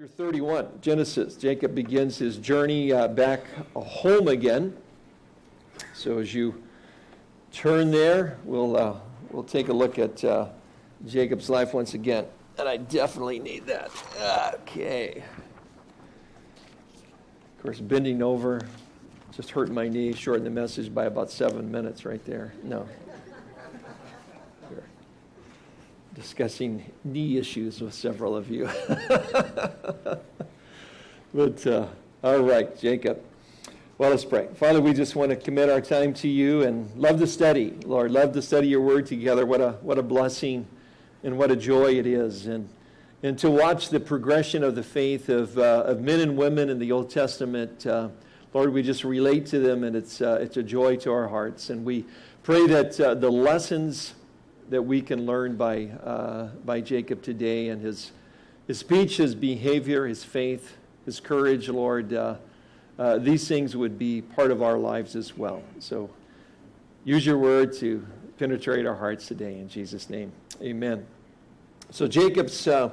Chapter 31, Genesis. Jacob begins his journey uh, back home again. So as you turn there, we'll, uh, we'll take a look at uh, Jacob's life once again. And I definitely need that. Okay. Of course, bending over, just hurting my knee, shortened the message by about seven minutes right there. No. Discussing knee issues with several of you. but, uh, all right, Jacob. Well, let's pray. Father, we just want to commit our time to you and love to study. Lord, love to study your word together. What a, what a blessing and what a joy it is. And, and to watch the progression of the faith of, uh, of men and women in the Old Testament. Uh, Lord, we just relate to them, and it's, uh, it's a joy to our hearts. And we pray that uh, the lessons that we can learn by, uh, by Jacob today and his, his speech, his behavior, his faith, his courage, Lord. Uh, uh, these things would be part of our lives as well. So use your word to penetrate our hearts today in Jesus' name. Amen. So Jacob's uh,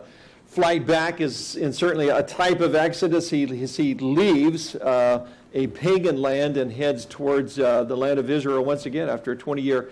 flight back is in certainly a type of exodus. He, he leaves uh, a pagan land and heads towards uh, the land of Israel once again after a 20 year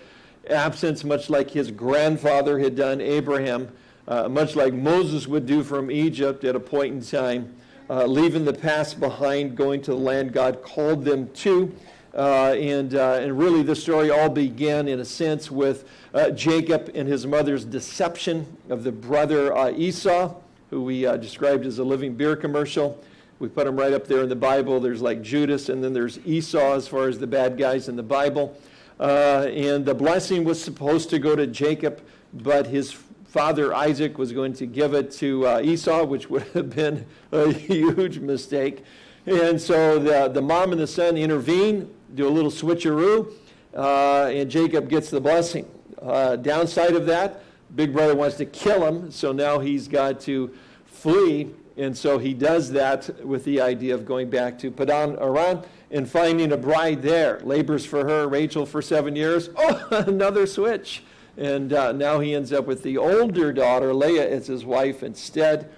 absence, much like his grandfather had done, Abraham, uh, much like Moses would do from Egypt at a point in time, uh, leaving the past behind, going to the land God called them to. Uh, and, uh, and really, the story all began, in a sense, with uh, Jacob and his mother's deception of the brother uh, Esau, who we described as a living beer commercial. We put him right up there in the Bible. There's like Judas, and then there's Esau as far as the bad guys in the Bible. Uh, and the blessing was supposed to go to Jacob, but his father Isaac was going to give it to uh, Esau, which would have been a huge mistake. And so the, the mom and the son intervene, do a little switcheroo, uh, and Jacob gets the blessing. Uh, downside of that, big brother wants to kill him, so now he's got to flee. And so he does that with the idea of going back to Padan Aram and finding a bride there. Labors for her, Rachel, for seven years. Oh, another switch. And uh, now he ends up with the older daughter, Leah, as his wife instead.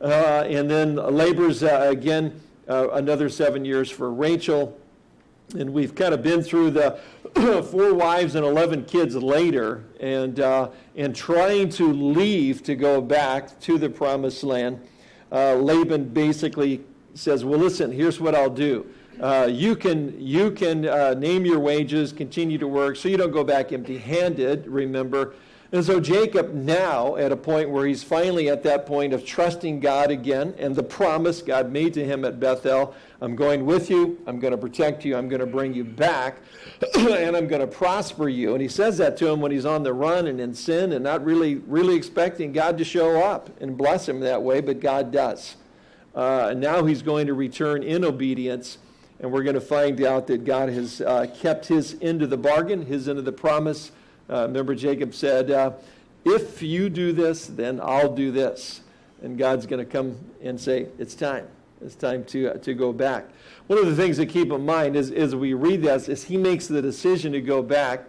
Uh, and then labors uh, again uh, another seven years for Rachel. And we've kind of been through the four wives and 11 kids later and, uh, and trying to leave to go back to the promised land. Uh, Laban basically says, Well, listen, here's what I'll do. Uh, you can, you can uh, name your wages, continue to work, so you don't go back empty handed, remember. And so Jacob, now at a point where he's finally at that point of trusting God again and the promise God made to him at Bethel I'm going with you, I'm going to protect you, I'm going to bring you back, and I'm going to prosper you. And he says that to him when he's on the run and in sin and not really, really expecting God to show up and bless him that way, but God does. Uh, and now he's going to return in obedience and we're going to find out that God has uh, kept his end of the bargain, his end of the promise. Uh, remember, Jacob said, uh, If you do this, then I'll do this. And God's going to come and say, It's time. It's time to, uh, to go back. One of the things to keep in mind is, as we read this, is he makes the decision to go back,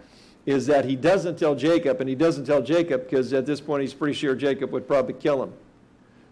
is that he doesn't tell Jacob, and he doesn't tell Jacob because at this point he's pretty sure Jacob would probably kill him.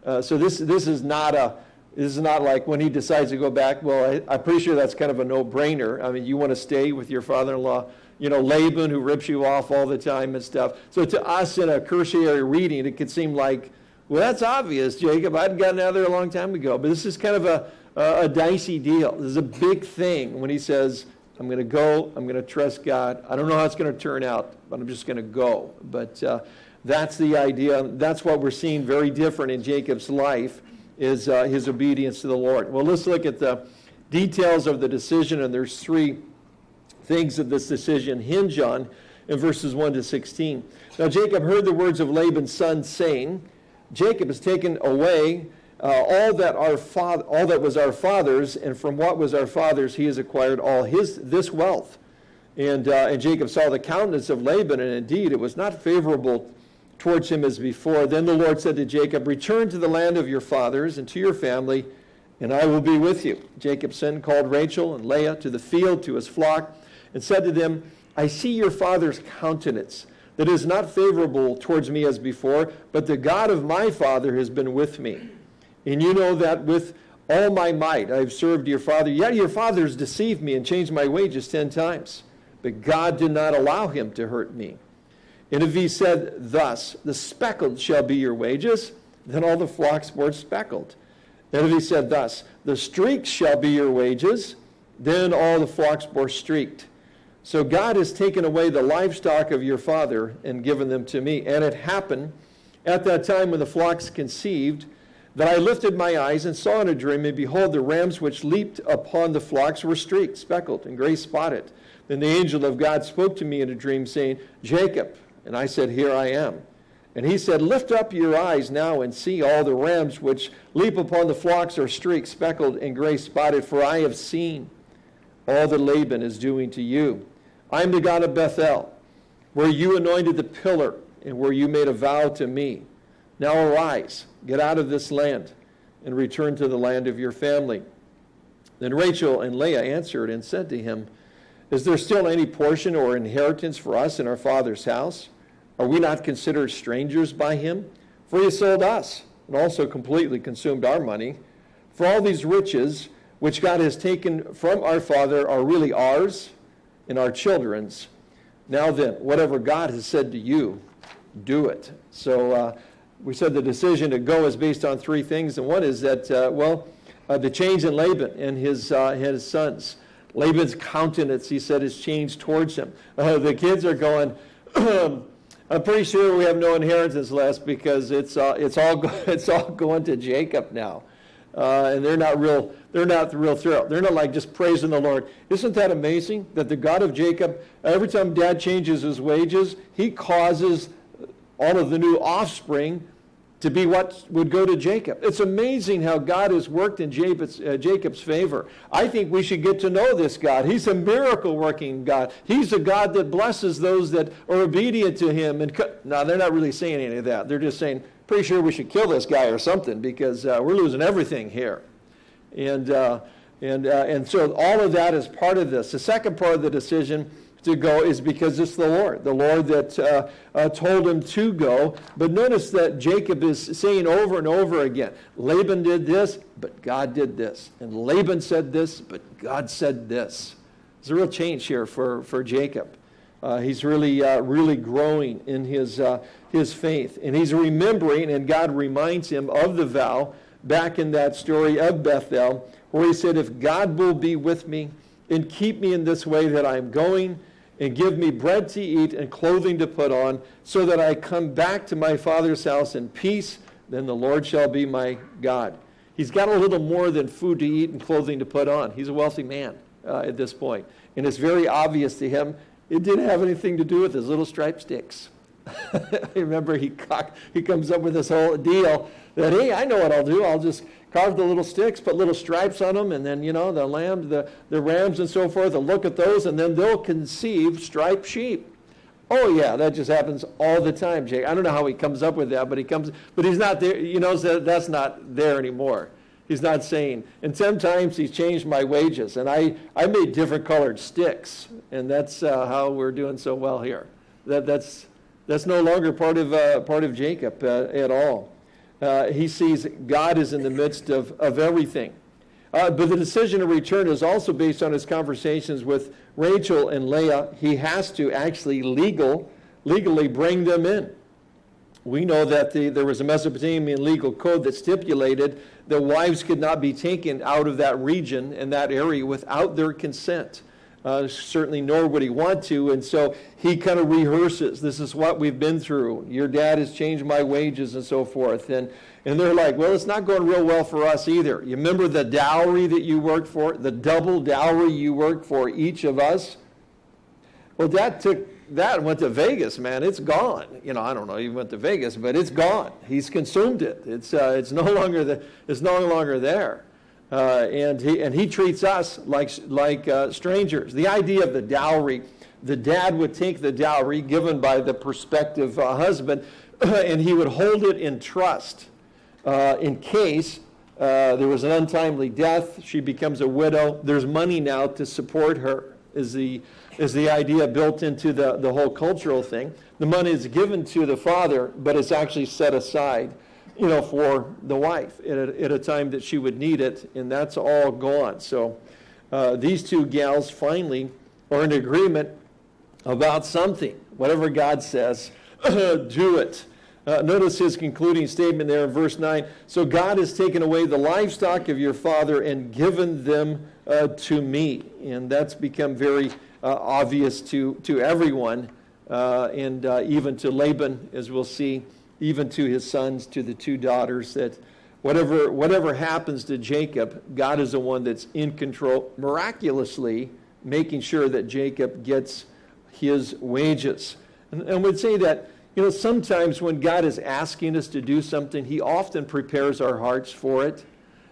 Uh, so this, this is not a, this is not like when he decides to go back, well, I, am pretty sure that's kind of a no-brainer. I mean, you want to stay with your father-in-law, you know, Laban, who rips you off all the time and stuff. So to us in a cursory reading, it could seem like, well, that's obvious, Jacob. I'd gotten out of there a long time ago. But this is kind of a, a, a dicey deal. This is a big thing when he says, I'm going to go, I'm going to trust God. I don't know how it's going to turn out, but I'm just going to go. But uh, that's the idea. That's what we're seeing very different in Jacob's life is uh, his obedience to the Lord. Well, let's look at the details of the decision, and there's three things that this decision hinge on in verses 1 to 16. Now, Jacob heard the words of Laban's son saying, Jacob has taken away uh, all that our father, all that was our father's, and from what was our father's, he has acquired all his this wealth. And, uh, and Jacob saw the countenance of Laban, and indeed it was not favorable towards him as before. Then the Lord said to Jacob, Return to the land of your fathers and to your family, and I will be with you. Jacob sent called Rachel and Leah to the field to his flock, and said to them, I see your father's countenance, that is not favorable towards me as before, but the God of my father has been with me. And you know that with all my might I've served your father. Yet your fathers deceived me and changed my wages ten times. But God did not allow him to hurt me. And if he said thus, the speckled shall be your wages, then all the flocks were speckled. And if he said thus, the streaks shall be your wages, then all the flocks were streaked. So God has taken away the livestock of your father and given them to me. And it happened at that time when the flocks conceived that I lifted my eyes and saw in a dream, and behold, the rams which leaped upon the flocks were streaked, speckled, and gray spotted. Then the angel of God spoke to me in a dream, saying, Jacob. And I said, Here I am. And he said, Lift up your eyes now and see all the rams which leap upon the flocks are streaked, speckled, and gray spotted, for I have seen all that Laban is doing to you. I am the God of Bethel, where you anointed the pillar and where you made a vow to me. Now arise, get out of this land, and return to the land of your family. Then Rachel and Leah answered and said to him, Is there still any portion or inheritance for us in our father's house? Are we not considered strangers by him? For he sold us and also completely consumed our money. For all these riches which God has taken from our father are really ours and our children's. Now then, whatever God has said to you, do it. So uh, we said the decision to go is based on three things, and one is that, uh, well, uh, the change in Laban and his, uh, his sons. Laban's countenance, he said, has changed towards him. Uh, the kids are going, I'm pretty sure we have no inheritance left because it's, uh, it's, all, it's all going to Jacob now. Uh, and they're not real they're not real thrilled they're not like just praising the lord isn't that amazing that the god of jacob every time dad changes his wages he causes all of the new offspring to be what would go to Jacob. It's amazing how God has worked in Jacob's, uh, Jacob's, favor. I think we should get to know this God. He's a miracle working God. He's a God that blesses those that are obedient to him. And co- now they're not really saying any of that. They're just saying, pretty sure we should kill this guy or something because uh, we're losing everything here. And, uh, and, uh, and so all of that is part of this. The second part of the decision to go is because it's the Lord, the Lord that uh, uh, told him to go. But notice that Jacob is saying over and over again Laban did this, but God did this. And Laban said this, but God said this. There's a real change here for, for Jacob. Uh, he's really, uh, really growing in his, uh, his faith. And he's remembering, and God reminds him of the vow back in that story of Bethel, where he said, If God will be with me and keep me in this way that I'm going, and give me bread to eat and clothing to put on, so that I come back to my father's house in peace, then the Lord shall be my God. He's got a little more than food to eat and clothing to put on. He's a wealthy man uh, at this point. And it's very obvious to him it didn't have anything to do with his little striped sticks. I Remember, he, he comes up with this whole deal that, hey, I know what I'll do. I'll just carve the little sticks, put little stripes on them, and then, you know, the lambs, the, the rams and so forth, they'll look at those, and then they'll conceive striped sheep. Oh, yeah, that just happens all the time, Jake. I don't know how he comes up with that, but he comes, but he's not there, you know, that's not there anymore. He's not saying, and sometimes he's changed my wages, and I, I made different colored sticks, and that's uh, how we're doing so well here. That, that's, that's no longer part of, uh, part of Jacob uh, at all. Uh, he sees God is in the midst of, of everything. Uh, but the decision to return is also based on his conversations with Rachel and Leah. He has to actually legal, legally bring them in. We know that the, there was a Mesopotamian legal code that stipulated that wives could not be taken out of that region and that area without their consent. Uh, certainly, nor would he want to. And so he kind of rehearses this is what we've been through. Your dad has changed my wages and so forth. And, and they're like, well, it's not going real well for us either. You remember the dowry that you worked for, the double dowry you worked for each of us? Well, dad took that and went to Vegas, man. It's gone. You know, I don't know. He went to Vegas, but it's gone. He's consumed it. It's, uh, it's, no, longer the, it's no longer there. Uh, and, he, and he treats us like, like uh, strangers. The idea of the dowry, the dad would take the dowry given by the prospective uh, husband and he would hold it in trust uh, in case uh, there was an untimely death, she becomes a widow. There's money now to support her, is the, is the idea built into the, the whole cultural thing. The money is given to the father, but it's actually set aside you know, for the wife at a, at a time that she would need it, and that's all gone. So uh, these two gals finally are in agreement about something. Whatever God says, do it. Uh, notice his concluding statement there in verse 9. So God has taken away the livestock of your father and given them uh, to me. And that's become very uh, obvious to, to everyone, uh, and uh, even to Laban, as we'll see, even to his sons, to the two daughters, that whatever, whatever happens to Jacob, God is the one that's in control, miraculously making sure that Jacob gets his wages. And, and we'd say that you know, sometimes when God is asking us to do something, He often prepares our hearts for it.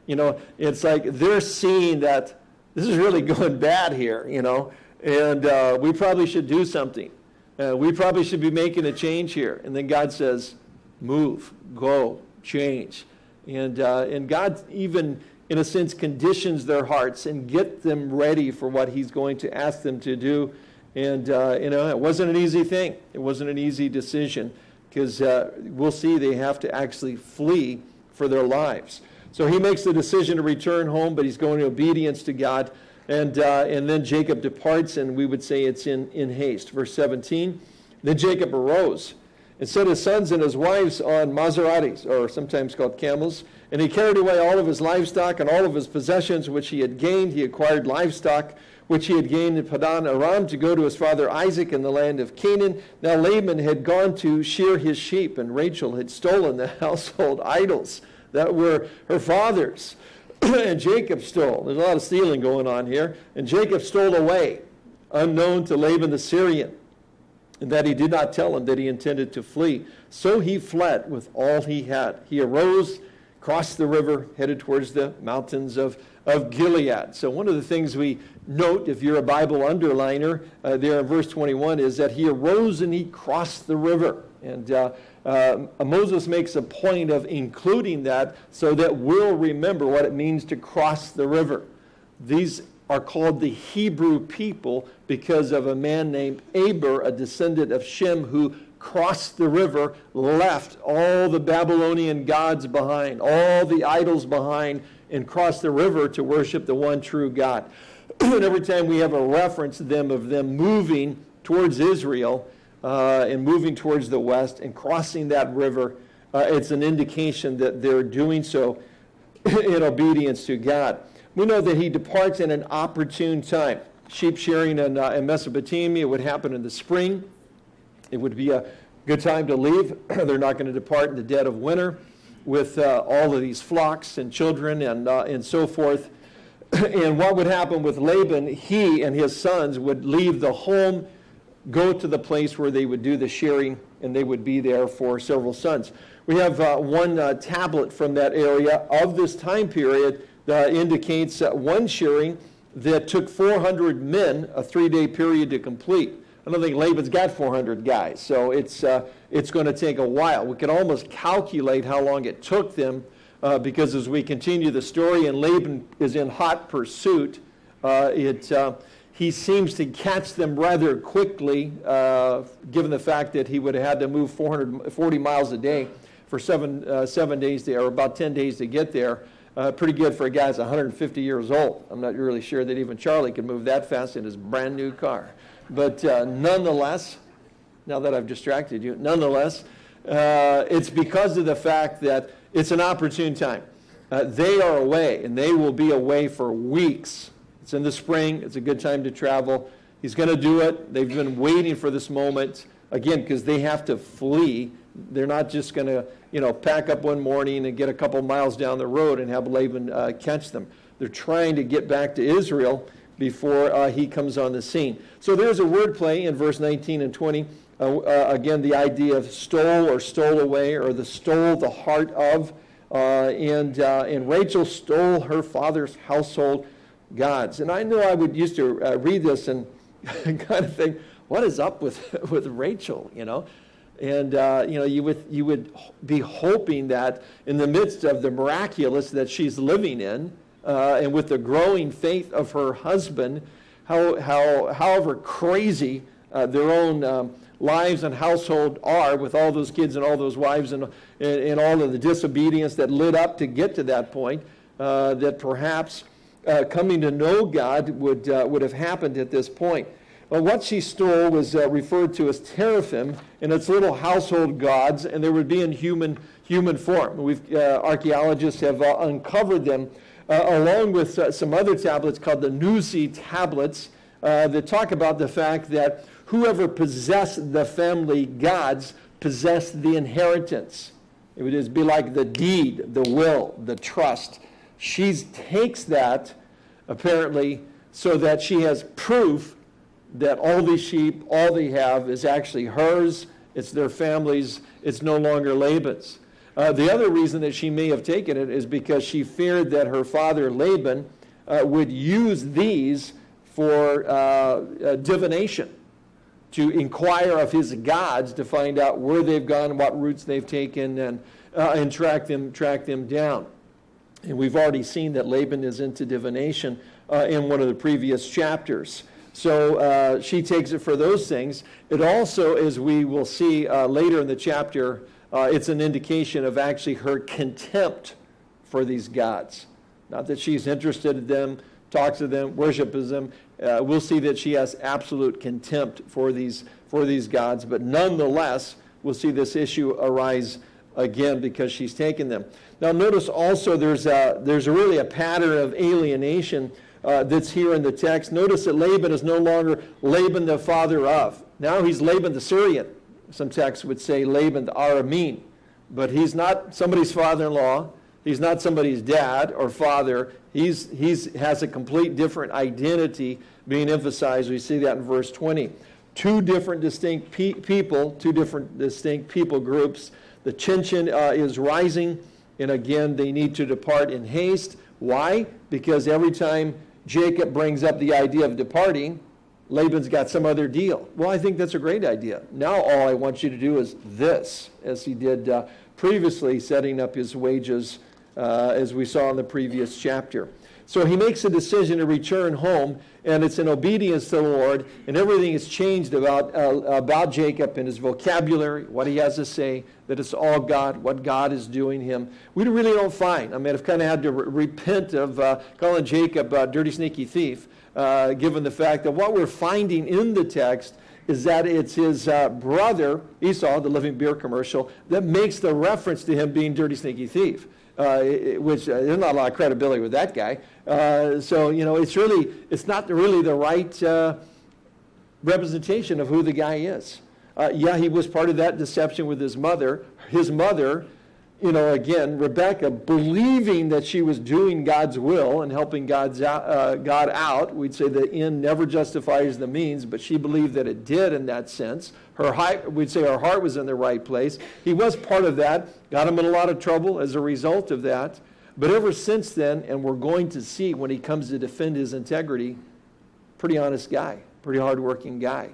You know, it's like they're seeing that this is really going bad here, you know, and uh, we probably should do something. Uh, we probably should be making a change here. And then God says, move, go, change. And, uh, and God even, in a sense, conditions their hearts and get them ready for what He's going to ask them to do. And, uh, you know, it wasn't an easy thing. It wasn't an easy decision because uh, we'll see they have to actually flee for their lives. So he makes the decision to return home, but he's going in obedience to God. And, uh, and then Jacob departs, and we would say it's in, in haste. Verse 17 Then Jacob arose and set his sons and his wives on Maseratis, or sometimes called camels. And he carried away all of his livestock and all of his possessions which he had gained. He acquired livestock which he had gained in Padan Aram to go to his father Isaac in the land of Canaan. Now Laban had gone to shear his sheep, and Rachel had stolen the household idols that were her father's. and Jacob stole. There's a lot of stealing going on here. And Jacob stole away, unknown to Laban the Syrian, and that he did not tell him that he intended to flee. So he fled with all he had. He arose, crossed the river, headed towards the mountains of, of Gilead. So one of the things we note, if you're a Bible underliner, uh, there in verse 21, is that he arose and he crossed the river. And uh, uh, Moses makes a point of including that so that we'll remember what it means to cross the river. These are called the Hebrew people because of a man named Eber, a descendant of Shem, who crossed the river, left all the Babylonian gods behind, all the idols behind, and crossed the river to worship the one true God. and every time we have a reference to them of them moving towards Israel uh, and moving towards the west and crossing that river, uh, it's an indication that they're doing so in obedience to God. We know that he departs in an opportune time. Sheep shearing in, uh, in Mesopotamia would happen in the spring. It would be a good time to leave. They're not going to depart in the dead of winter with uh, all of these flocks and children and, uh, and so forth. and what would happen with Laban, he and his sons would leave the home, go to the place where they would do the shearing, and they would be there for several sons. We have uh, one uh, tablet from that area of this time period that indicates uh, one shearing that took 400 men, a three day period to complete. I don't think Laban's got 400 guys, so it's, uh, it's going to take a while. We can almost calculate how long it took them uh, because as we continue the story and Laban is in hot pursuit, uh, it, uh, he seems to catch them rather quickly, uh, given the fact that he would have had to move 440 miles a day for seven, uh, seven days there, or about 10 days to get there. Uh, pretty good for a guy that's 150 years old. I'm not really sure that even Charlie could move that fast in his brand new car. But nonetheless, now that I've distracted you, nonetheless, it's because of the fact that it's an opportune time. Uh, they are away, and they will be away for weeks. It's in the spring. It's a good time to travel. He's going to do it. They've been waiting for this moment, again, because they have to flee. They're not just going to, you know, pack up one morning and get a couple miles down the road and have Laban uh, catch them. They're trying to get back to Israel before uh, he comes on the scene. So there's a wordplay in verse 19 and 20. Uh, uh, again, the idea of stole or stole away or the stole the heart of. Uh, and, uh, and Rachel stole her father's household gods. And I know I would used to read this and kind of think, what is up with, with Rachel, you know? And uh, you know, you would you would be hoping that in the midst of the miraculous that she's living in, uh, and with the growing faith of her husband, how, how however crazy uh, their own um, lives and household are with all those kids and all those wives and, and, and all of the disobedience that led up to get to that point, uh, that perhaps uh, coming to know God would, uh, would have happened at this point. Well, what she stole was uh, referred to as teraphim, and it's little household gods, and they would be in human, human form. We've, uh, archaeologists have uh, uncovered them, uh, along with uh, some other tablets called the Nuzi tablets, uh, that talk about the fact that whoever possessed the family gods possessed the inheritance. It would just be like the deed, the will, the trust. She takes that, apparently, so that she has proof that all these sheep, all they have is actually hers, it's their family's, it's no longer Laban's. Uh, the other reason that she may have taken it is because she feared that her father Laban uh, would use these for uh, uh divination, to inquire of his gods to find out where they've gone, what routes they've taken, and, uh, and track, them, track them down. And we've already seen that Laban is into divination uh, in one of the previous chapters. So uh, she takes it for those things. It also, as we will see uh, later in the chapter, uh, it's an indication of actually her contempt for these gods. Not that she's interested in them, talks to them, worships them. Uh, we'll see that she has absolute contempt for these, for these gods, but nonetheless, we'll see this issue arise again because she's taken them. Now, notice also there's, a, there's really a pattern of alienation uh, that's here in the text. Notice that Laban is no longer Laban the father of. Now he's Laban the Syrian. Some texts would say Laban the Aramean. But he's not somebody's father-in-law. He's not somebody's dad or father. He's, he's has a complete different identity being emphasized. We see that in verse 20. Two different distinct pe people, two different distinct people groups. The tension uh, is rising, and again, they need to depart in haste. Why? Because every time Jacob brings up the idea of departing, Laban's got some other deal. Well, I think that's a great idea. Now all I want you to do is this, as he did uh, previously, setting up his wages, uh, as we saw in the previous chapter. So he makes a decision to return home, and it's in obedience to the Lord, and everything has changed about, uh, about Jacob and his vocabulary, what he has to say, that it's all God, what God is doing him. We really don't find. I mean, I've kind of had to re repent of uh, calling Jacob a dirty, sneaky thief, uh, given the fact that what we're finding in the text is that it's his uh, brother, Esau, the living beer commercial, that makes the reference to him being dirty, sneaky thief which uh, there's not a lot of credibility with that guy. Uh, so, you know, it's really, it's not really the right uh, representation of who the guy is. Uh, yeah, he was part of that deception with his mother. His mother you know, again, Rebecca believing that she was doing God's will and helping God's out, uh, God out. We'd say the end never justifies the means, but she believed that it did in that sense. Her heart, we'd say her heart was in the right place. He was part of that, got him in a lot of trouble as a result of that. But ever since then, and we're going to see when he comes to defend his integrity, pretty honest guy, pretty hardworking guy.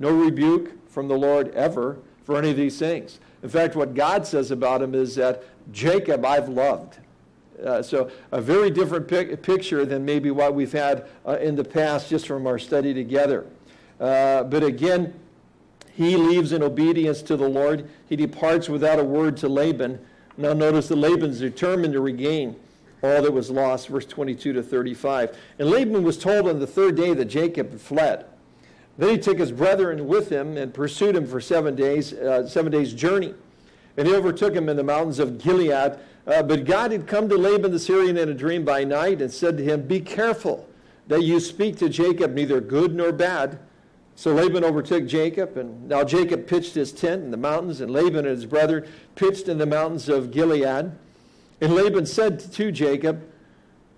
No rebuke from the Lord ever for any of these things. In fact, what God says about him is that Jacob I've loved. Uh, so a very different pic picture than maybe what we've had uh, in the past just from our study together. Uh, but again, he leaves in obedience to the Lord. He departs without a word to Laban. Now notice that Laban's determined to regain all that was lost, verse 22 to 35. And Laban was told on the third day that Jacob had fled. Then he took his brethren with him and pursued him for seven days, uh, seven days' journey. And he overtook him in the mountains of Gilead. Uh, but God had come to Laban the Syrian in a dream by night and said to him, Be careful that you speak to Jacob neither good nor bad. So Laban overtook Jacob, and now Jacob pitched his tent in the mountains, and Laban and his brethren pitched in the mountains of Gilead. And Laban said to Jacob,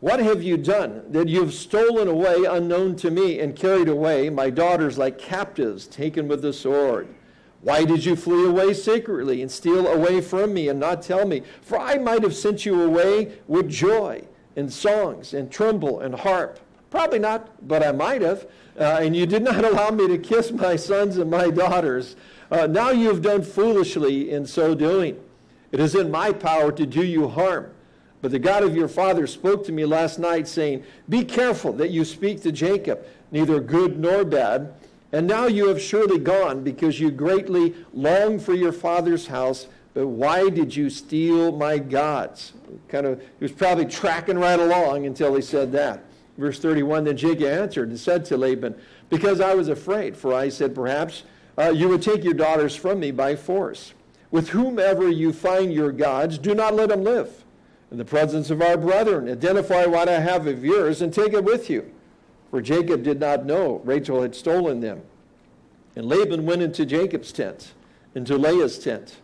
what have you done that you have stolen away unknown to me and carried away my daughters like captives taken with the sword? Why did you flee away secretly and steal away from me and not tell me? For I might have sent you away with joy and songs and timbrel and harp. Probably not, but I might have. Uh, and you did not allow me to kiss my sons and my daughters. Uh, now you have done foolishly in so doing. It is in my power to do you harm but the God of your father spoke to me last night, saying, Be careful that you speak to Jacob, neither good nor bad. And now you have surely gone because you greatly long for your father's house, but why did you steal my gods? Kind of, he was probably tracking right along until he said that. Verse 31 Then Jacob answered and said to Laban, Because I was afraid, for I said, Perhaps uh, you would take your daughters from me by force. With whomever you find your gods, do not let them live. In the presence of our brethren, identify what I have of yours and take it with you. For Jacob did not know Rachel had stolen them. And Laban went into Jacob's tent, into Leah's tent,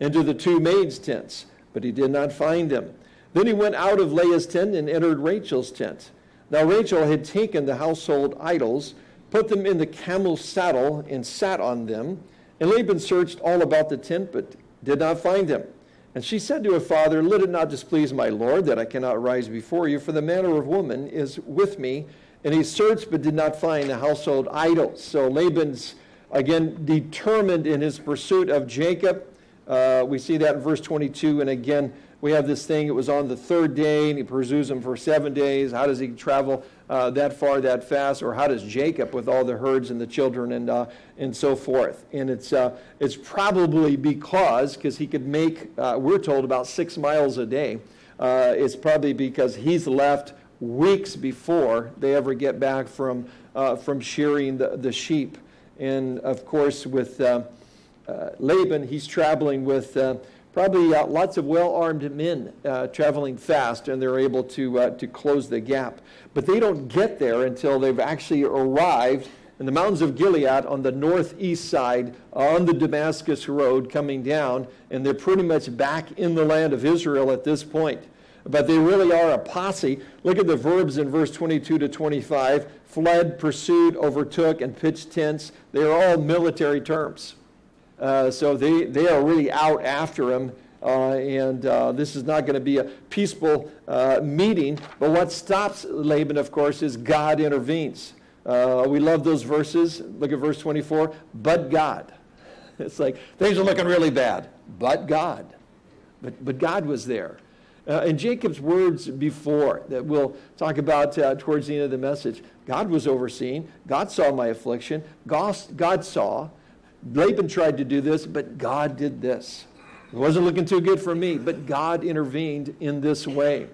into the two maids' tents, but he did not find them. Then he went out of Leah's tent and entered Rachel's tent. Now Rachel had taken the household idols, put them in the camel's saddle, and sat on them. And Laban searched all about the tent, but did not find them. And she said to her father, Let it not displease my lord that I cannot rise before you, for the manner of woman is with me. And he searched but did not find the household idols. So Laban's, again, determined in his pursuit of Jacob. Uh, we see that in verse 22. And again, we have this thing, it was on the third day, and he pursues him for seven days. How does he travel uh, that far, that fast? Or how does Jacob with all the herds and the children and, uh, and so forth? And it's, uh, it's probably because, because he could make, uh, we're told, about six miles a day. Uh, it's probably because he's left weeks before they ever get back from, uh, from shearing the, the sheep. And of course, with Laban, he's traveling with probably uh, lots of well-armed men uh, traveling fast, and they're able to, uh, to close the gap. But they don't get there until they've actually arrived in the mountains of Gilead on the northeast side on the Damascus road coming down, and they're pretty much back in the land of Israel at this point. But they really are a posse. Look at the verbs in verse 22 to 25 fled, pursued, overtook, and pitched tents. They are all military terms. Uh, so they, they are really out after him. Uh, and uh, this is not going to be a peaceful uh, meeting. But what stops Laban, of course, is God intervenes. Uh, we love those verses. Look at verse 24. But God. It's like things are looking really bad. But God. But, but God was there. Uh, and Jacob's words before that we'll talk about uh, towards the end of the message God was overseeing, God saw my affliction, God, God saw, Laban tried to do this, but God did this. It wasn't looking too good for me, but God intervened in this way.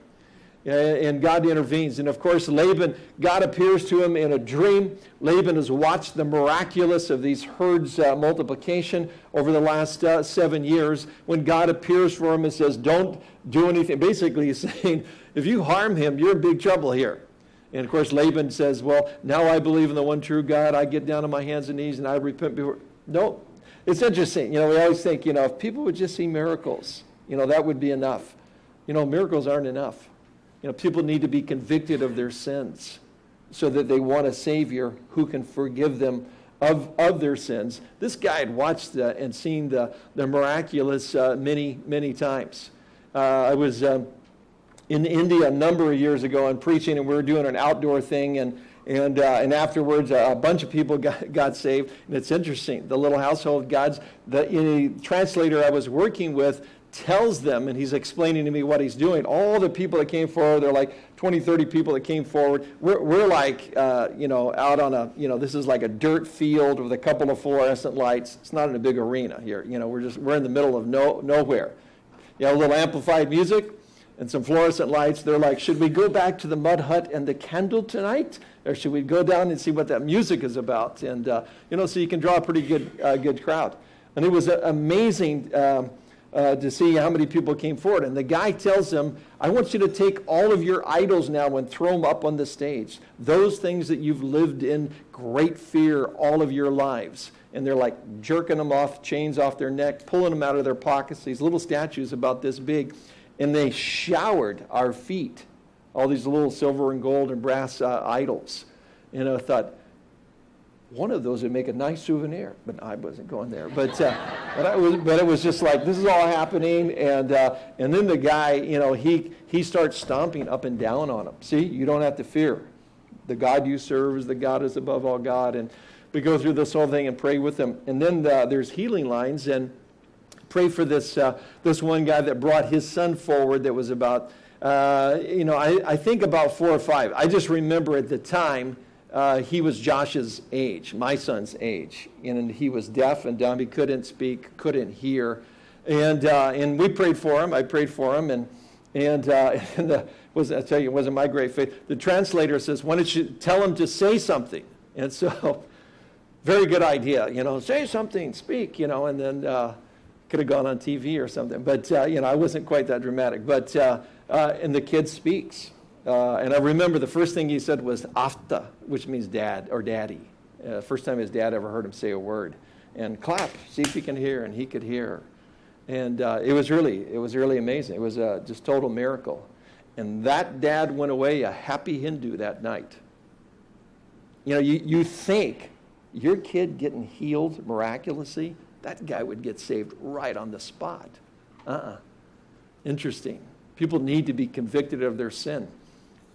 And God intervenes. And of course, Laban, God appears to him in a dream. Laban has watched the miraculous of these herds' uh, multiplication over the last uh, seven years. When God appears for him and says, Don't do anything, basically, he's saying, If you harm him, you're in big trouble here. And of course, Laban says, Well, now I believe in the one true God. I get down on my hands and knees and I repent before. No, it's interesting. You know, we always think, you know, if people would just see miracles, you know, that would be enough. You know, miracles aren't enough. You know, people need to be convicted of their sins so that they want a Savior who can forgive them of, of their sins. This guy had watched uh, and seen the, the miraculous uh, many, many times. Uh, I was um, in India a number of years ago and preaching, and we were doing an outdoor thing, and and, uh, and afterwards, a bunch of people got, got saved. And it's interesting. The little household gods, the translator I was working with tells them, and he's explaining to me what he's doing. All the people that came forward, they're like 20, 30 people that came forward. We're, we're like, uh, you know, out on a, you know, this is like a dirt field with a couple of fluorescent lights. It's not in a big arena here. You know, we're just, we're in the middle of no, nowhere. You know, a little amplified music and some fluorescent lights. They're like, should we go back to the mud hut and the candle tonight? or should we go down and see what that music is about? And, uh, you know, so you can draw a pretty good, uh, good crowd. And it was uh, amazing um, uh, to see how many people came forward. And the guy tells them, I want you to take all of your idols now and throw them up on the stage. Those things that you've lived in great fear all of your lives. And they're like jerking them off, chains off their neck, pulling them out of their pockets, these little statues about this big. And they showered our feet all these little silver and gold and brass uh, idols. And I thought, one of those would make a nice souvenir, but I wasn't going there. But, uh, but, I was, but it was just like, this is all happening. And, uh, and then the guy, you know, he, he starts stomping up and down on them. See, you don't have to fear. The God you serve is the God is above all God. And we go through this whole thing and pray with them. And then uh, there's healing lines and pray for this, uh, this one guy that brought his son forward that was about uh, you know, I, I think about four or five. I just remember at the time, uh, he was Josh's age, my son's age, and he was deaf and dumb. He couldn't speak, couldn't hear, and uh, and we prayed for him. I prayed for him, and and, uh, and the, was I tell you, it wasn't my great faith. The translator says, "Why don't you tell him to say something?" And so, very good idea, you know, say something, speak, you know, and then uh, could have gone on TV or something. But uh, you know, I wasn't quite that dramatic. But uh, uh, and the kid speaks. Uh, and I remember the first thing he said was afta, which means dad or daddy. Uh, first time his dad ever heard him say a word. And clap, see if he can hear, and he could hear. And uh, it was really, it was really amazing. It was a just total miracle. And that dad went away a happy Hindu that night. You know, you, you think your kid getting healed miraculously, that guy would get saved right on the spot. Uh-uh. Interesting. People need to be convicted of their sin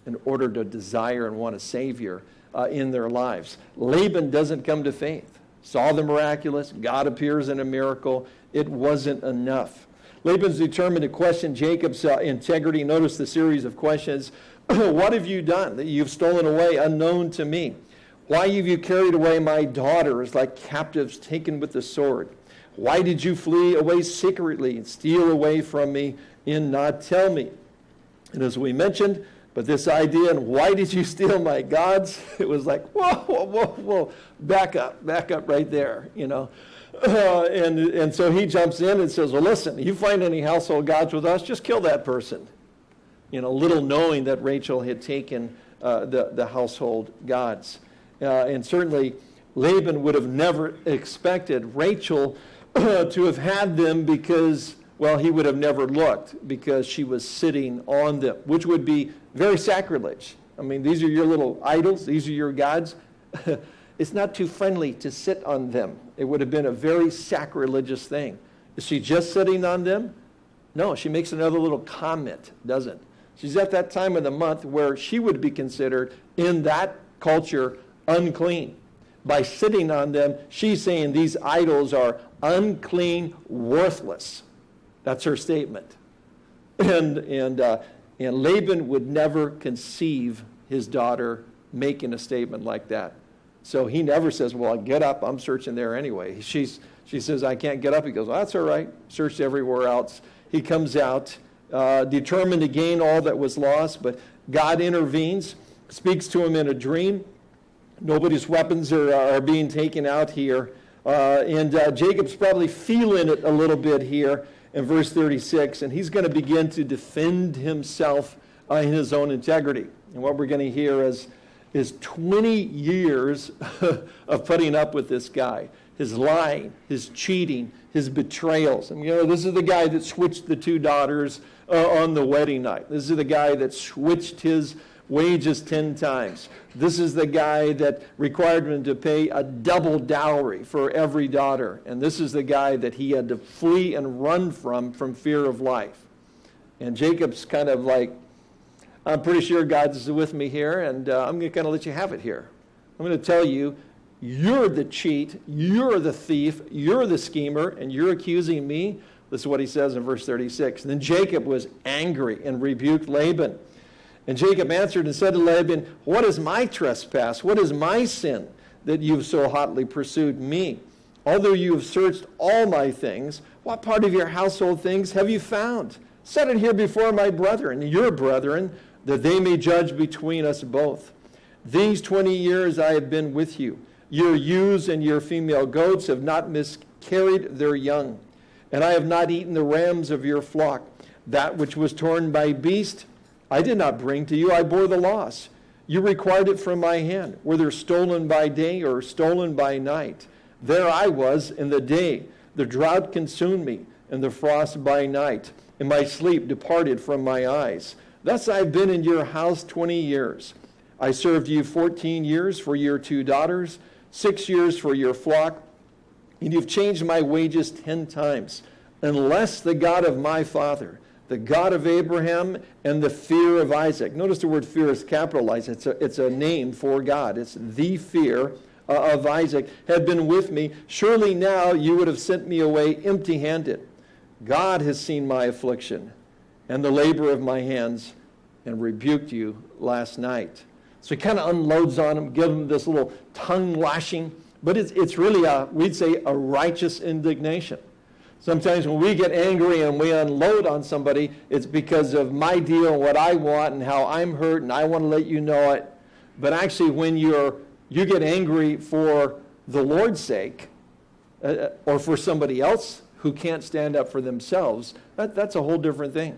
in order to desire and want a Savior uh, in their lives. Laban doesn't come to faith. Saw the miraculous, God appears in a miracle. It wasn't enough. Laban's determined to question Jacob's uh, integrity. Notice the series of questions. what have you done that you've stolen away unknown to me? Why have you carried away my daughters like captives taken with the sword? Why did you flee away secretly and steal away from me and not tell me? And as we mentioned, but this idea, and why did you steal my gods? It was like, whoa, whoa, whoa, whoa, back up, back up right there, you know. Uh, and, and so he jumps in and says, well, listen, you find any household gods with us, just kill that person. You know, little knowing that Rachel had taken uh, the, the household gods. Uh, and certainly Laban would have never expected Rachel to have had them because well, he would have never looked because she was sitting on them, which would be very sacrilege. I mean, these are your little idols, these are your gods. it's not too friendly to sit on them. It would have been a very sacrilegious thing. Is she just sitting on them? No, she makes another little comment, doesn't? She's at that time of the month where she would be considered, in that culture, unclean. By sitting on them, she's saying these idols are unclean, worthless. That's her statement. And, and, uh, and Laban would never conceive his daughter making a statement like that. So he never says, Well, I get up, I'm searching there anyway. She's, she says, I can't get up. He goes, well, That's all right. Searched everywhere else. He comes out, uh, determined to gain all that was lost, but God intervenes, speaks to him in a dream. Nobody's weapons are, are being taken out here. Uh, and uh, Jacob's probably feeling it a little bit here in verse 36, and he's going to begin to defend himself uh, in his own integrity. And what we're going to hear is, is 20 years of putting up with this guy his lying, his cheating, his betrayals. And you know, this is the guy that switched the two daughters uh, on the wedding night. This is the guy that switched his wages 10 times. This is the guy that required him to pay a double dowry for every daughter. And this is the guy that he had to flee and run from from fear of life. And Jacob's kind of like, I'm pretty sure God's with me here, and uh, I'm going to kind of let you have it here. I'm going to tell you, you're the cheat, you're the thief, you're the schemer, and you're accusing me. This is what he says in verse 36. And then Jacob was angry and rebuked Laban. And Jacob answered and said to Laban, What is my trespass? What is my sin that you've so hotly pursued me? Although you have searched all my things, what part of your household things have you found? Set it here before my brethren, your brethren, that they may judge between us both. These 20 years I have been with you. Your ewes and your female goats have not miscarried their young, and I have not eaten the rams of your flock. That which was torn by beast, I did not bring to you, I bore the loss. You required it from my hand, whether stolen by day or stolen by night. There I was in the day. The drought consumed me, and the frost by night, and my sleep departed from my eyes. Thus I've been in your house twenty years. I served you fourteen years for your two daughters, six years for your flock, and you've changed my wages ten times, unless the God of my father the God of Abraham and the fear of Isaac. Notice the word fear is capitalized. It's a, it's a name for God. It's the fear uh, of Isaac had been with me. Surely now you would have sent me away empty handed. God has seen my affliction and the labor of my hands and rebuked you last night. So he kind of unloads on him, gives him this little tongue lashing. But it's, it's really, a, we'd say, a righteous indignation. Sometimes when we get angry and we unload on somebody, it's because of my deal and what I want and how I'm hurt and I want to let you know it. But actually, when you're, you get angry for the Lord's sake uh, uh or for somebody else who can't stand up for themselves, that, that's a whole different thing.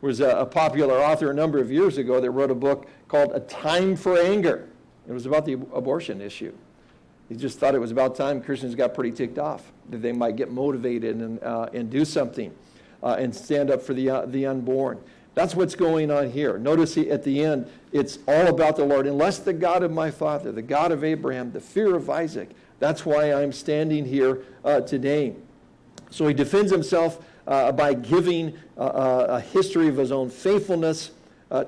There was a, a popular author a number of years ago that wrote a book called A Time for Anger. It was about the abortion issue. He just thought it was about time Christians got pretty ticked off, that they might get motivated and, uh, and do something uh, and stand up for the, uh, the unborn. That's what's going on here. Notice he, at the end, it's all about the Lord. Unless the God of my father, the God of Abraham, the fear of Isaac, that's why I'm standing here uh, today. So he defends himself uh, by giving uh, a history of his own faithfulness,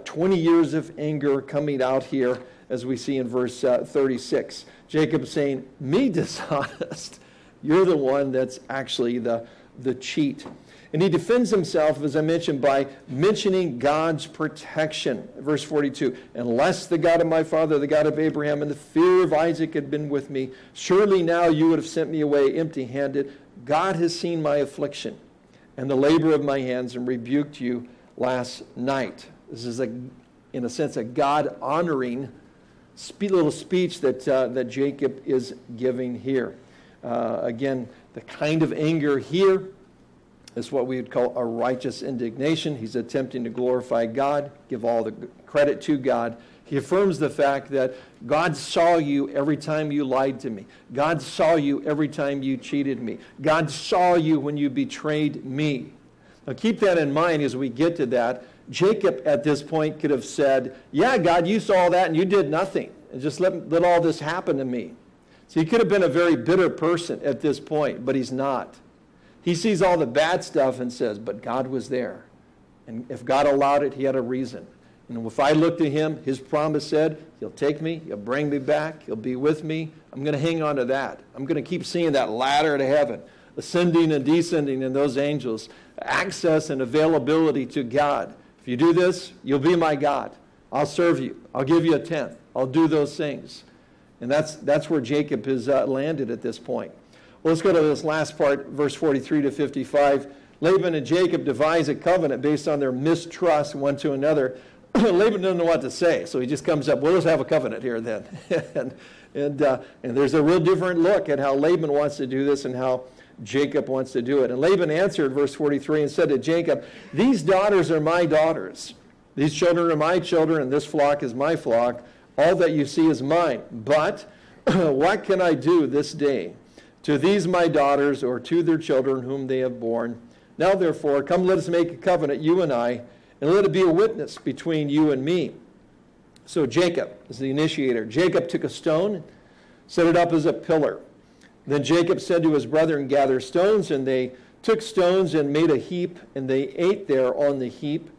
20 years of anger coming out here, as we see in verse 36. Jacob saying, Me dishonest. You're the one that's actually the, the cheat. And he defends himself, as I mentioned, by mentioning God's protection. Verse 42 Unless the God of my father, the God of Abraham, and the fear of Isaac had been with me, surely now you would have sent me away empty handed. God has seen my affliction and the labor of my hands and rebuked you last night. This is, a, in a sense, a God honoring little speech that, uh, that Jacob is giving here. Uh, again, the kind of anger here is what we would call a righteous indignation. He's attempting to glorify God, give all the credit to God. He affirms the fact that God saw you every time you lied to me. God saw you every time you cheated me. God saw you when you betrayed me. Now keep that in mind as we get to that. Jacob at this point could have said, Yeah, God, you saw that and you did nothing. And just let, let all this happen to me. So he could have been a very bitter person at this point, but he's not. He sees all the bad stuff and says, But God was there. And if God allowed it, he had a reason. And if I look to him, his promise said, He'll take me, He'll bring me back, He'll be with me. I'm going to hang on to that. I'm going to keep seeing that ladder to heaven, ascending and descending in those angels, access and availability to God. If you do this, you'll be my God. I'll serve you. I'll give you a tenth. I'll do those things. And that's, that's where Jacob has uh, landed at this point. Well, let's go to this last part, verse 43 to 55. Laban and Jacob devise a covenant based on their mistrust one to another. Laban doesn't know what to say, so he just comes up, well, let's have a covenant here then. and, and, uh, and there's a real different look at how Laban wants to do this and how Jacob wants to do it. And Laban answered, verse 43, and said to Jacob, These daughters are my daughters. These children are my children, and this flock is my flock. All that you see is mine. But what can I do this day to these my daughters or to their children whom they have borne? Now, therefore, come let us make a covenant, you and I, and let it be a witness between you and me. So Jacob is the initiator. Jacob took a stone, set it up as a pillar. Then Jacob said to his brethren, Gather stones, and they took stones and made a heap, and they ate there on the heap.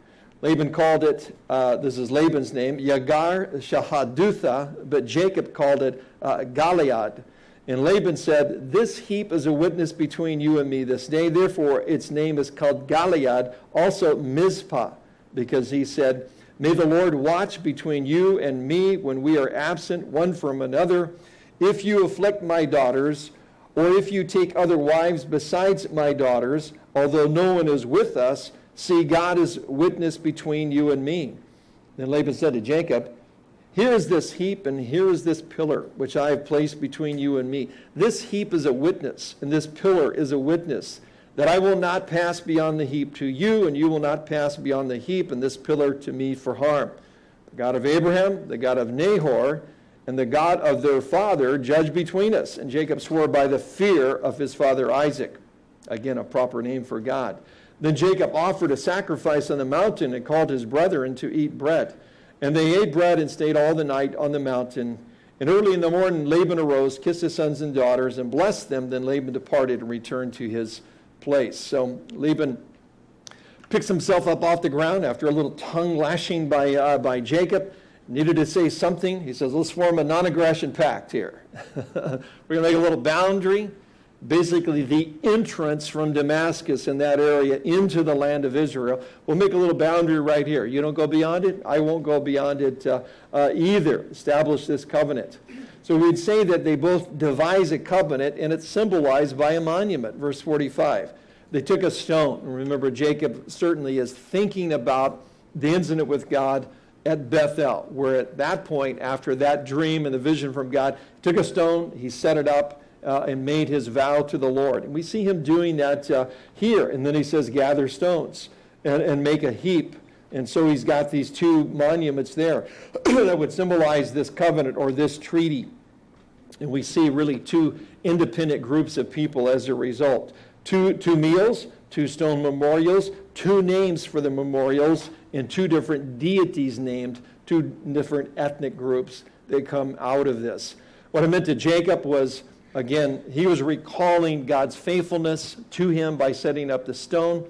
Laban called it, uh, this is Laban's name, Yagar Shahadutha, but Jacob called it uh, Galeed. And Laban said, This heap is a witness between you and me this day. Therefore, its name is called Galeed, also Mizpah, because he said, May the Lord watch between you and me when we are absent one from another. If you afflict my daughters, or if you take other wives besides my daughters, although no one is with us, see, God is witness between you and me. Then Laban said to Jacob, Here is this heap, and here is this pillar, which I have placed between you and me. This heap is a witness, and this pillar is a witness, that I will not pass beyond the heap to you, and you will not pass beyond the heap and this pillar to me for harm. The God of Abraham, the God of Nahor, and the God of their father judge between us. And Jacob swore by the fear of his father Isaac. Again, a proper name for God. Then Jacob offered a sacrifice on the mountain and called his brethren to eat bread. And they ate bread and stayed all the night on the mountain. And early in the morning, Laban arose, kissed his sons and daughters, and blessed them. Then Laban departed and returned to his place. So Laban picks himself up off the ground after a little tongue lashing by, uh, by Jacob needed to say something. He says, let's form a non aggression pact here. We're going to make a little boundary. basically the entrance from Damascus in that area into the land of Israel. We'll make a little boundary right here. You don't go beyond it, I won't go beyond it uh, uh, either. Establish this covenant. So we'd say that they both devise a covenant, and it's symbolized by a monument, verse 45. They took a stone. Remember, Jacob certainly is thinking about the incident with God at Bethel, where at that point, after that dream and the vision from God, took a stone, he set it up, uh, and made his vow to the Lord. And we see him doing that uh, here. And then he says, gather stones and, and make a heap. And so he's got these two monuments there that would symbolize this covenant or this treaty. And we see really two independent groups of people as a result. Two, two meals, two stone memorials, two names for the memorials, and two different deities named, two different ethnic groups that come out of this. What I meant to Jacob was Again, he was recalling God's faithfulness to him by setting up the stone.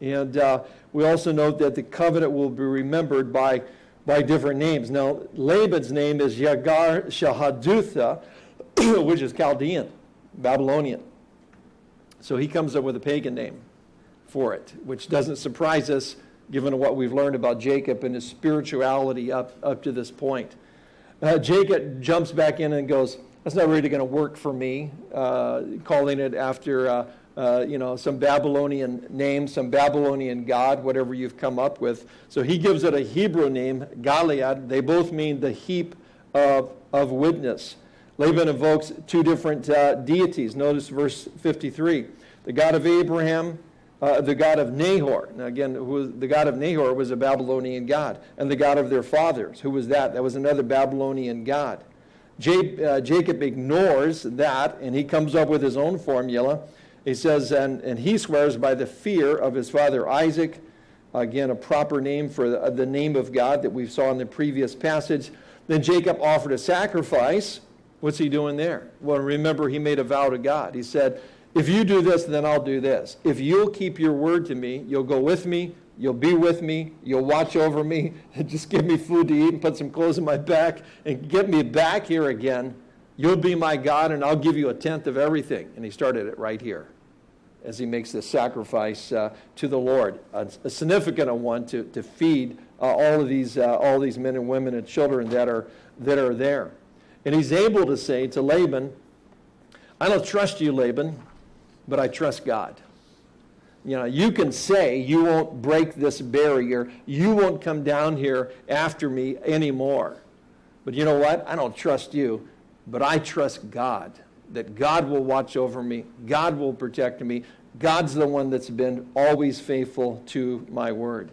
And uh, we also note that the covenant will be remembered by, by different names. Now, Laban's name is Yagar Shahadutha, which is Chaldean, Babylonian. So he comes up with a pagan name for it, which doesn't surprise us given what we've learned about Jacob and his spirituality up, up to this point. Uh, Jacob jumps back in and goes, that's not really going to work for me, uh, calling it after, uh, uh, you know, some Babylonian name, some Babylonian god, whatever you've come up with. So he gives it a Hebrew name, Galeed. They both mean the heap of, of witness. Laban invokes two different uh, deities. Notice verse 53. The God of Abraham, uh, the God of Nahor. Now again, who, the God of Nahor was a Babylonian god. And the God of their fathers. Who was that? That was another Babylonian god. Uh, Jacob ignores that and he comes up with his own formula. He says, and, and he swears by the fear of his father Isaac, again, a proper name for the, the name of God that we saw in the previous passage. Then Jacob offered a sacrifice. What's he doing there? Well, remember, he made a vow to God. He said, If you do this, then I'll do this. If you'll keep your word to me, you'll go with me, You'll be with me. You'll watch over me. And just give me food to eat and put some clothes on my back and get me back here again. You'll be my God, and I'll give you a tenth of everything. And he started it right here as he makes this sacrifice uh, to the Lord, a, a, significant one to, to feed uh, all of these, uh, all these men and women and children that are, that are there. And he's able to say to Laban, I don't trust you, Laban, but I trust God. You know, you can say you won't break this barrier. You won't come down here after me anymore. But you know what? I don't trust you, but I trust God. That God will watch over me. God will protect me. God's the one that's been always faithful to my word.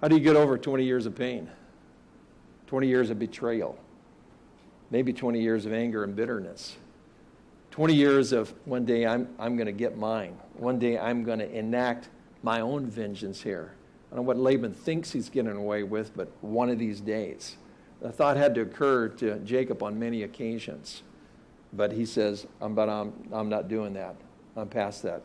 How do you get over 20 years of pain? 20 years of betrayal? Maybe 20 years of anger and bitterness. 20 years of one day I'm, I'm going to get mine. One day I'm going to enact my own vengeance here. I don't know what Laban thinks he's getting away with, but one of these days. The thought had to occur to Jacob on many occasions. But he says, I'm, but I'm, I'm not doing that. I'm past that.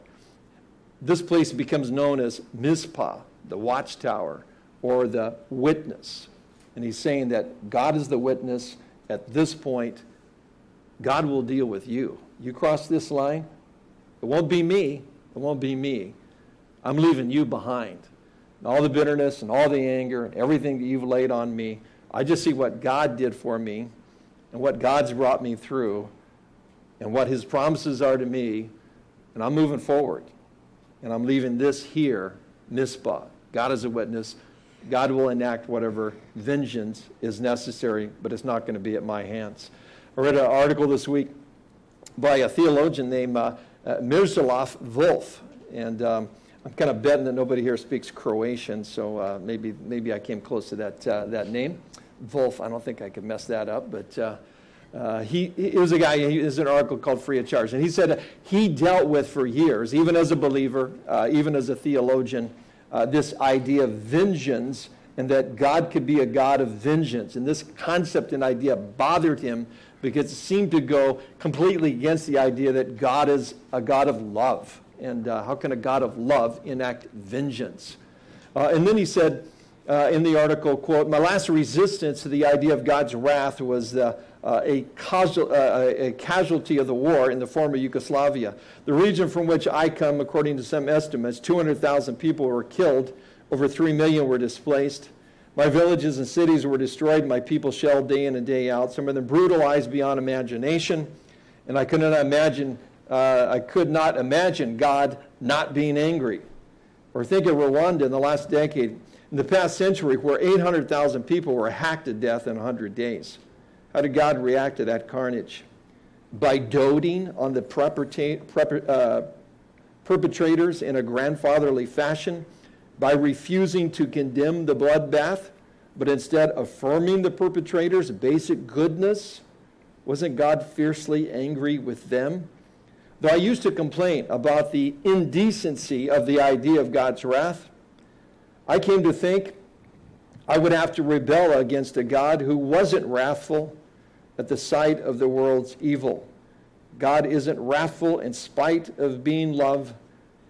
This place becomes known as Mizpah, the watchtower, or the witness. And he's saying that God is the witness. At this point, God will deal with you. You cross this line, it won't be me. It won't be me. I'm leaving you behind. all the bitterness and all the anger and everything that you've laid on me, I just see what God did for me and what God's brought me through and what his promises are to me, and I'm moving forward. And I'm leaving this here, Mizpah. God is a witness. God will enact whatever vengeance is necessary, but it's not going to be at my hands. I read an article this week by a theologian named uh, uh. And um, I'm kind of betting that nobody here speaks Croatian, so uh, maybe, maybe I came close to that, uh, that name. Volf, I don't think I could mess that up, but uh, uh, he, he was a guy, he has an article called Free of Charge, and he said he dealt with for years, even as a believer, even as a theologian, this idea of vengeance and that God could be a God of vengeance. And this concept and idea bothered him because it seemed to go completely against the idea that God is a God of love. And uh, how can a God of love enact vengeance? Uh, and then he said, uh, in the article, quote, my last resistance to the idea of God's wrath was uh, a, casual, uh, a casualty of the war in the former Yugoslavia. The region from which I come, according to some estimates, 200,000 people were killed, over 3 million were displaced. My villages and cities were destroyed, my people shelled day in and day out, some of them brutalized beyond imagination. And I could not imagine, uh, I could not imagine God not being angry. Or think of Rwanda in the last decade in the past century where 800,000 people were hacked to death in 100 days. How did God react to that carnage? By doting on the uh, perpetrators in a grandfatherly fashion, by refusing to condemn the bloodbath, but instead affirming the perpetrators' basic goodness. Wasn't God fiercely angry with them? Though I used to complain about the indecency of the idea of God's wrath, I came to think I would have to rebel against a God who wasn't wrathful at the sight of the world's evil. God isn't wrathful in spite of being love.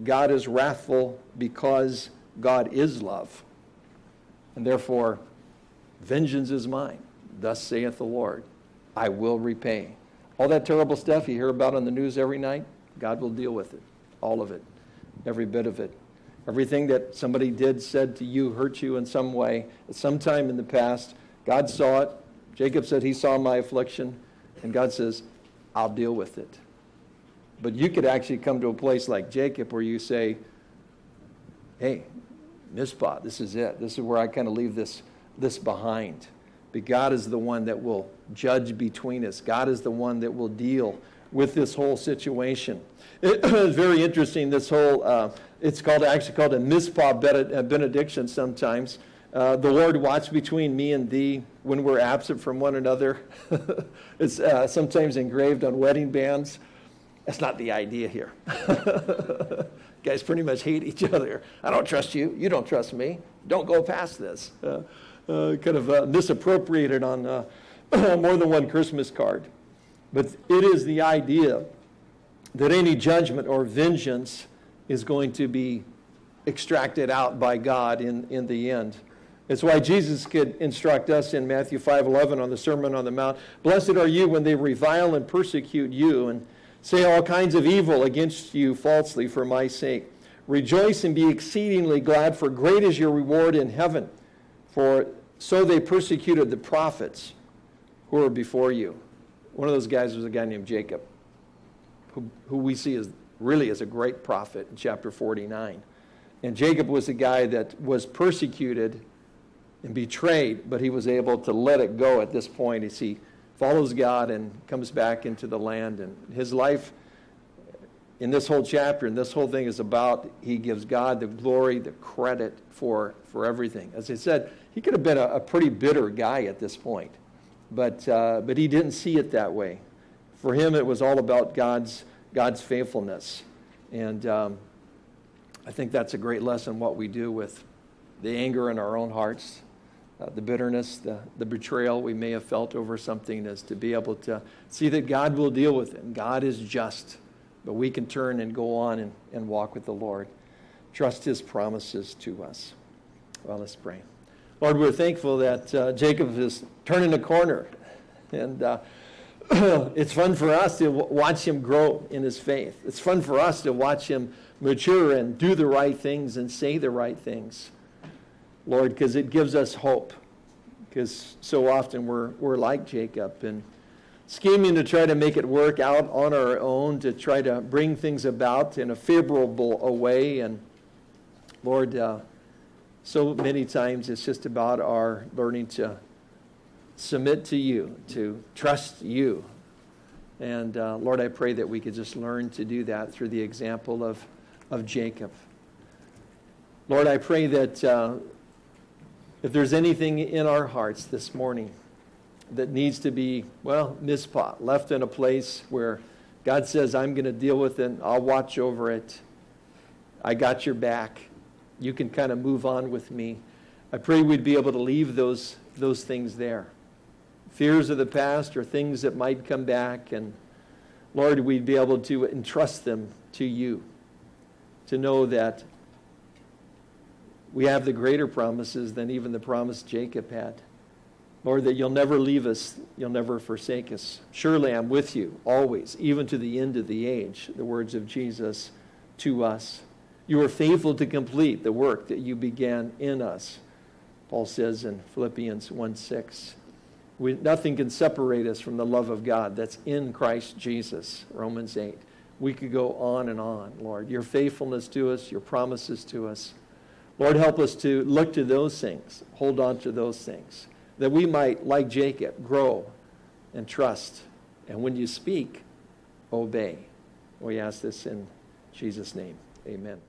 God is wrathful because God is love. And therefore, vengeance is mine. Thus saith the Lord. I will repay. All that terrible stuff you hear about on the news every night, God will deal with it. All of it. Every bit of it. Everything that somebody did, said to you, hurt you in some way at some time in the past, God saw it. Jacob said he saw my affliction, and God says, I'll deal with it. But you could actually come to a place like Jacob where you say, hey, Mizpah, this is it. This is where I kind of leave this, this behind. But God is the one that will judge between us. God is the one that will deal with this whole situation. It was very interesting, this whole uh, it's called actually called a Mizpah benediction sometimes. Uh, the Lord watch between me and thee when we're absent from one another. it's uh, sometimes engraved on wedding bands. That's not the idea here. Guys pretty much hate each other. I don't trust you. You don't trust me. Don't go past this. Uh, uh kind of uh, misappropriated on uh, more than one Christmas card. But it is the idea that any judgment or vengeance is going to be extracted out by God in, in the end. It's why Jesus could instruct us in Matthew 5:11 on the Sermon on the Mount, "Blessed are you when they revile and persecute you and say all kinds of evil against you falsely for my sake. Rejoice and be exceedingly glad, for great is your reward in heaven. For so they persecuted the prophets who were before you." One of those guys was a guy named Jacob, who, who we see as really is a great prophet in chapter 49. And Jacob was the guy that was persecuted and betrayed, but he was able to let it go at this point as he follows God and comes back into the land. And his life in this whole chapter and this whole thing is about he gives God the glory, the credit for, for everything. As I said, he could have been a, a pretty bitter guy at this point, but, uh, but he didn't see it that way. For him, it was all about God's God's faithfulness. And um, I think that's a great lesson what we do with the anger in our own hearts, uh, the bitterness, the, the betrayal we may have felt over something, is to be able to see that God will deal with it. And God is just, but we can turn and go on and, and walk with the Lord. Trust his promises to us. Well, let's pray. Lord, we're thankful that uh, Jacob is turning the corner. And uh, it's fun for us to watch him grow in his faith. It's fun for us to watch him mature and do the right things and say the right things, Lord, because it gives us hope. Because so often we're, we're like Jacob and scheming to try to make it work out on our own, to try to bring things about in a favorable way. And Lord, uh, so many times it's just about our learning to submit to you, to trust you. And uh, Lord, I pray that we could just learn to do that through the example of, of Jacob. Lord, I pray that uh, if there's anything in our hearts this morning that needs to be, well, Mizpah, left in a place where God says, I'm going to deal with it, I'll watch over it, I got your back, you can kind of move on with me. I pray we'd be able to leave those, those things there fears of the past or things that might come back. And Lord, we'd be able to entrust them to you, to know that we have the greater promises than even the promise Jacob had. Lord, that you'll never leave us, you'll never forsake us. Surely I'm with you always, even to the end of the age, the words of Jesus to us. You are faithful to complete the work that you began in us. Paul says in Philippians 1 6. We, nothing can separate us from the love of God that's in Christ Jesus, Romans 8. We could go on and on, Lord. Your faithfulness to us, your promises to us. Lord, help us to look to those things, hold on to those things, that we might, like Jacob, grow and trust. And when you speak, obey. We ask this in Jesus' name. Amen.